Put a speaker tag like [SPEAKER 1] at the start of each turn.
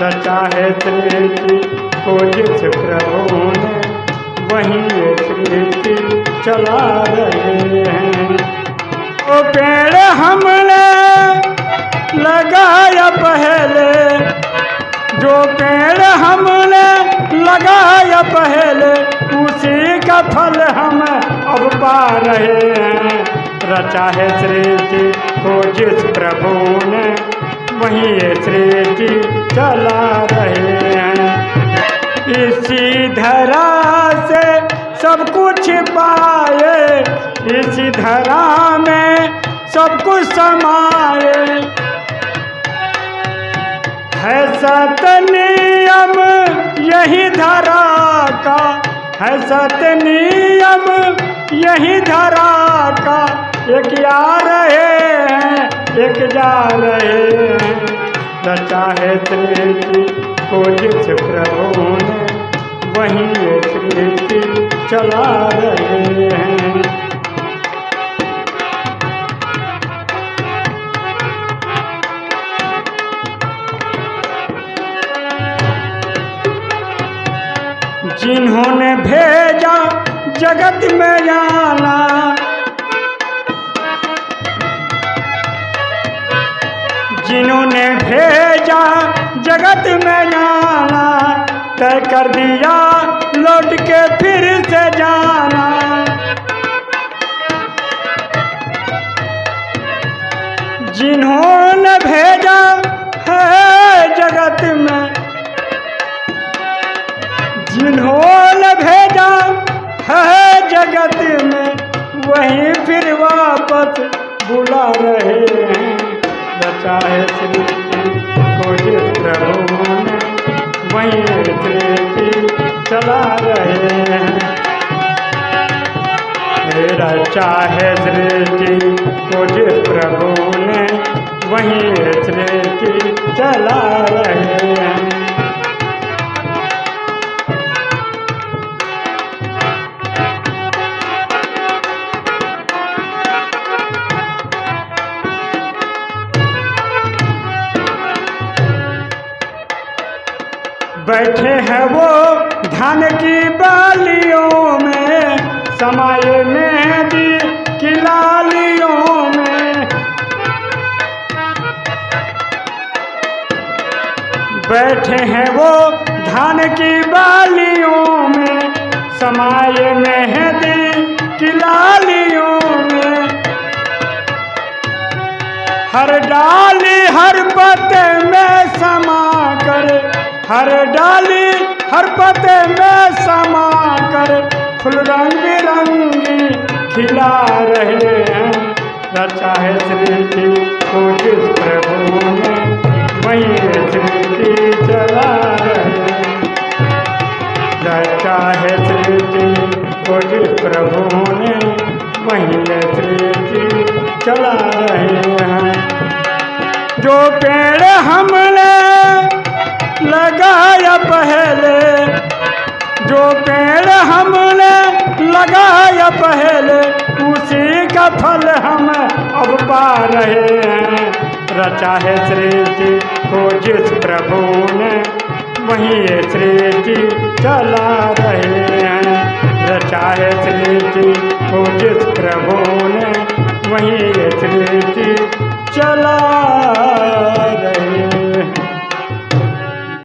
[SPEAKER 1] रचा है सृष्टि को जिस प्रभु ने वही सृष्टि चला रहे हैं। वो पेड़ हमने लगाया पहले, जो पेड़ हमने लगाया पहले, उसी का फल हम अब पा रहे हैं। रचा है सृष्टि को जिस प्रभु ने वही ये चला रहे हैं। इसी धरा से सब कुछ पाए। इसी धरा में सब कुछ समाए। है सत नियम यही धरा का। है सत नियम यही धरा का। एक आ रहे हैं, एक जा रहे हैं। रचा है सृष्टि को जिस प्रभु ने, वही सृष्टि चला रहे हैं। जिन्होंने भेजा जगत में जाना जिन्होंने भेजा, जगत में जाना तय कर दिया, लौट के फिर से जाना। जिन्होंने भेजा है जगत में, जिन्होंने भेजा है जगत में, वहीं फिर वापस बुला रहे हैं। बचा श्री प्रभु ने वहीं चला रहे हैं। रचा है को जिस प्रभु ने वहीं सृष्टि चला रहे बैठे हैं वो धान की बालियों में, समाये मेहंदी की लालियों में। बैठे हैं वो धान की बालियों में, समाये मेहंदी की लालियों में। हर डाली, हर पत्ते हर डाली, हर पते में समा कर, फुल रंग बिरंगी खिला रहे हैं। रचा है सृष्टि को जिस प्रभु ने वही सृष्टि चला रहे रचा है सृष्टि को जिस प्रभु ने वही श्री की चला रहे हैं। जो पेड़ हमने लगाया पहले, जो पेड़ हमने लगाया पहले, उसी का फल हम अब पा रहे हैं। रचा है सृष्टि को जिस प्रभु ने, वही ये सृष्टि चला रहे हैं। रचा है सृष्टि को जिस प्रभु ने, वही ये सृष्टि